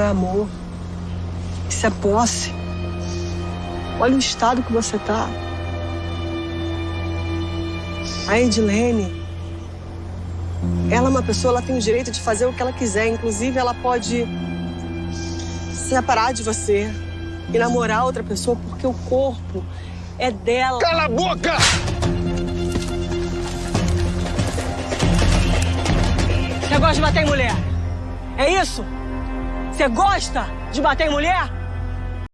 é amor. Isso é posse. Olha o estado que você tá. A Edilene, ela é uma pessoa, ela tem o direito de fazer o que ela quiser. Inclusive, ela pode se separar de você e namorar outra pessoa porque o corpo é dela. Cala a boca! Você gosta de bater em mulher? É isso? Você gosta de bater em mulher?